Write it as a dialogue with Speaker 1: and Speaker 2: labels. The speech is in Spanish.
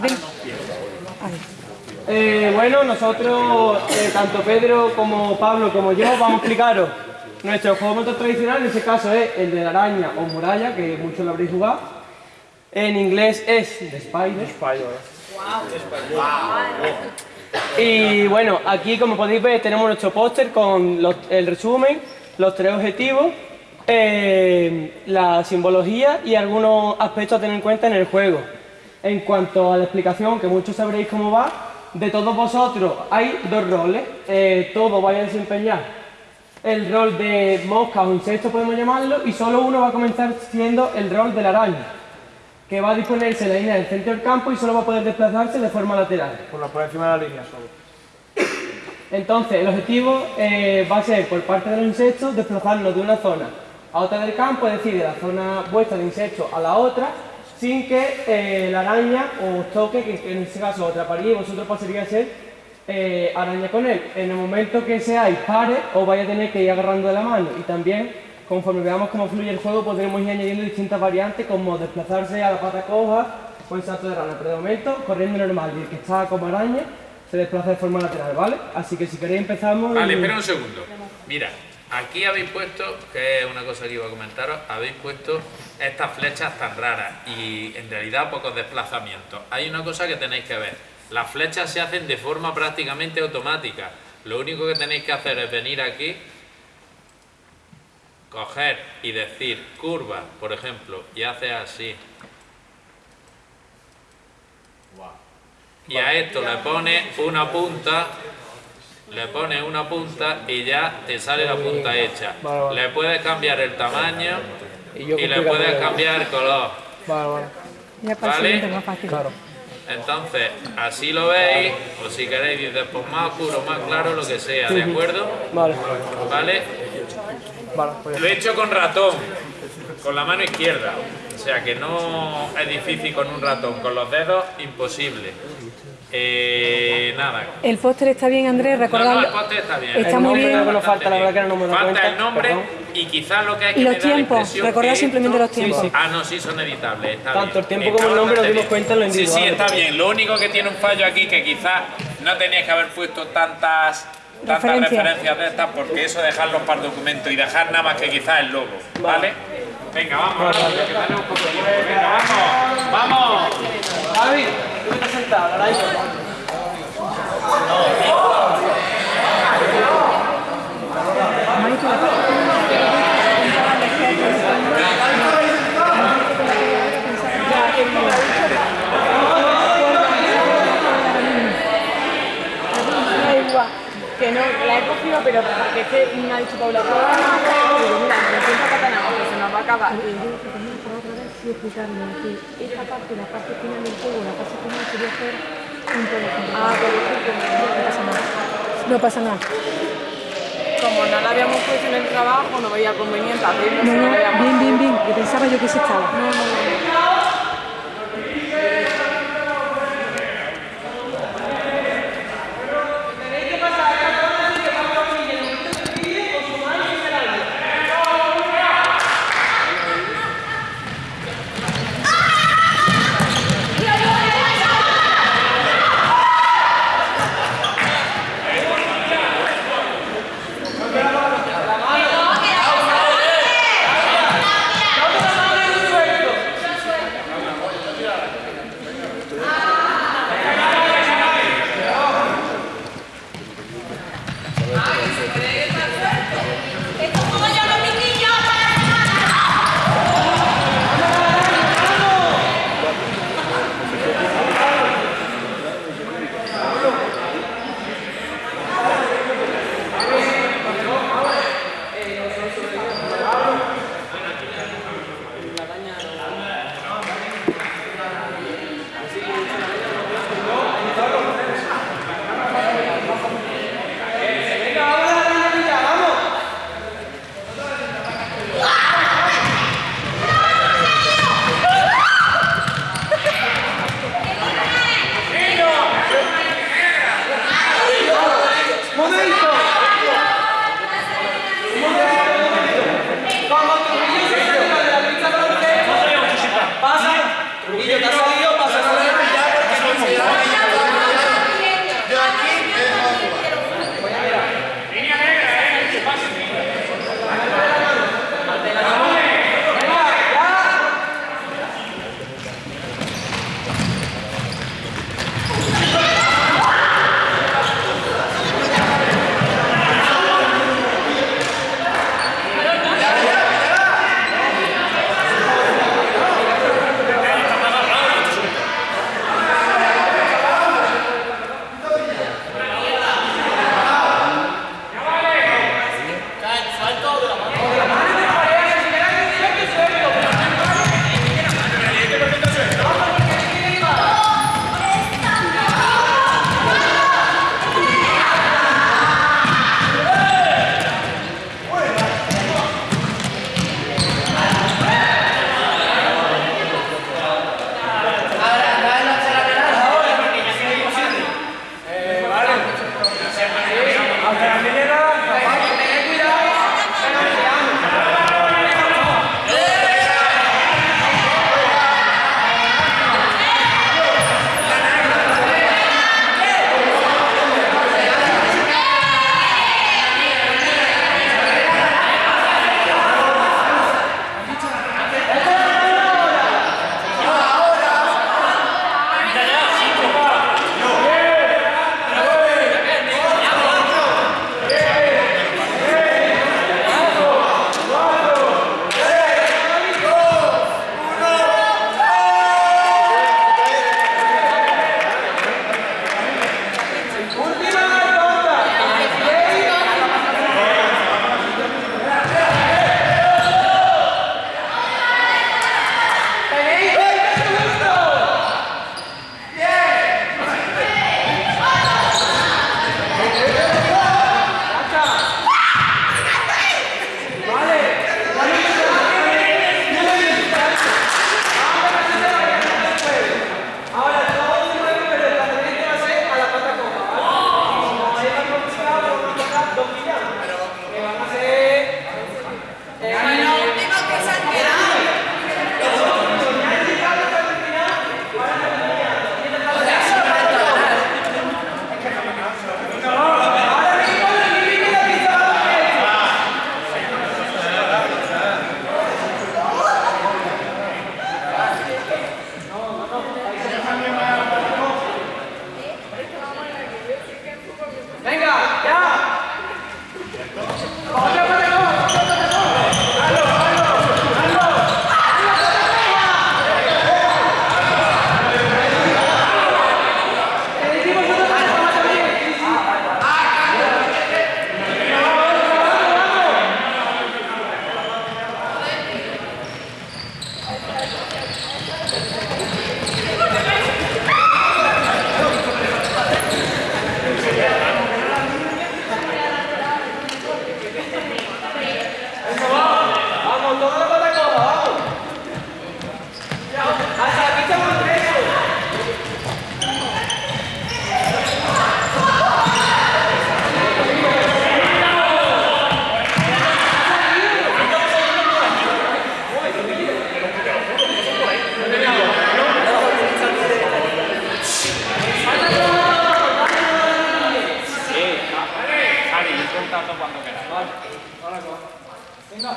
Speaker 1: Ven.
Speaker 2: Eh, bueno, nosotros, eh, tanto Pedro como Pablo como yo, vamos a explicaros nuestro juego motor tradicional, en este caso es el de la araña o muralla, que muchos lo habréis jugado. En inglés es The Spider. Y bueno, aquí como podéis ver tenemos nuestro póster con los- el resumen, los tres objetivos, eh, la simbología y algunos aspectos a tener en cuenta en el juego. En cuanto a la explicación, que muchos sabréis cómo va, de todos vosotros hay dos roles, eh, todos vais a desempeñar el rol de mosca o insecto podemos llamarlo y solo uno va a comenzar siendo el rol de la araña que va a disponerse en la línea del centro del campo y solo va a poder desplazarse de forma lateral.
Speaker 3: Por, la, por encima de la línea solo.
Speaker 2: Entonces, el objetivo eh, va a ser, por parte de los insectos, desplazarnos de una zona a otra del campo, es decir, de la zona vuestra de insectos a la otra, sin que eh, la araña os toque, que en este caso os atraparía y vosotros pasaría a ser eh, araña con él. En el momento que seáis pares, os vais a tener que ir agarrando de la mano y también, conforme veamos cómo fluye el juego, podremos ir añadiendo distintas variantes como desplazarse a la pata coja o en salto de rana. Pero de momento, corriendo normal y el que está como araña se desplaza de forma lateral, ¿vale? Así que si queréis empezamos...
Speaker 4: Vale,
Speaker 2: y-
Speaker 4: espera un segundo. Mira, aquí habéis puesto, que es una cosa que iba a comentaros, habéis puesto estas flechas tan raras y en realidad pocos desplazamientos. Hay una cosa que tenéis que ver. Las flechas se hacen de forma prácticamente automática. Lo único que tenéis que hacer es venir aquí, coger y decir curva, por ejemplo, y hace así. Y a esto le pones una punta le pones una punta y ya te sale la punta hecha.
Speaker 3: Vale, vale.
Speaker 4: Le puedes cambiar el tamaño
Speaker 3: Y
Speaker 4: le puedes cambiar el color.
Speaker 3: Vale, vale.
Speaker 1: Ya para el
Speaker 4: Vale.
Speaker 1: siguiente más fácil.
Speaker 3: Claro.
Speaker 4: Entonces, así lo veis, o si queréis dices pues más oscuro, más claro, lo que sea, ¿de acuerdo?
Speaker 2: Vale.
Speaker 4: ¿Vale?
Speaker 3: Vale, pues
Speaker 4: Lo he hecho con ratón, con la mano izquierda. O sea que no es difícil con un ratón, con los dedos imposible. Eh, nada.
Speaker 1: El póster está bien, Andrés,
Speaker 4: No, no,
Speaker 1: recordadlo.
Speaker 4: el póster está bien.
Speaker 1: Está
Speaker 2: El
Speaker 1: muy bien.
Speaker 2: que nos falta, la verdad que no me
Speaker 4: Falta
Speaker 2: cuenta,
Speaker 4: el nombre
Speaker 2: perdón.
Speaker 4: y quizás lo que hay que
Speaker 1: Y los tiempos, recordad simplemente
Speaker 4: esto-
Speaker 1: los tiempos.
Speaker 2: Sí, sí.
Speaker 4: Ah, no, sí, son editables. Está
Speaker 2: Tanto
Speaker 4: bien.
Speaker 2: el tiempo
Speaker 4: Está
Speaker 2: como el nombre nos dimos cuenta en lo
Speaker 4: Sí, sí,
Speaker 2: individual.
Speaker 4: está bien. Lo único que tiene un fallo aquí que quizás no teníais que haber puesto tantas tantas
Speaker 1: Referencias.
Speaker 4: referencias de estas porque eso dejarlos para el documento y dejar nada más que quizás el logo, ¿vale? Venga, vamos, rápido, que tenemos poco tiempo. Venga, vamos, vamos.
Speaker 2: Javi, sentado, la
Speaker 5: que no, la he cogido, pero porque es que me ha dicho Paula, "Pero ahora no, y digo, mira, me siento porque se nos va a acabar.
Speaker 1: Y yo creo que esta parte, la parte final del juego, la fase final sería hacer un todo
Speaker 5: Ah,
Speaker 1: No pasa nada. No pasa nada.
Speaker 5: como no la habíamos puesto en el trabajo, no veía conveniente
Speaker 1: No,
Speaker 5: no veíamos.
Speaker 1: bien, bien, bien. Que pensaba yo que se estaba.
Speaker 5: No, no, no.
Speaker 4: cuando queráis, ¿vale? Venga.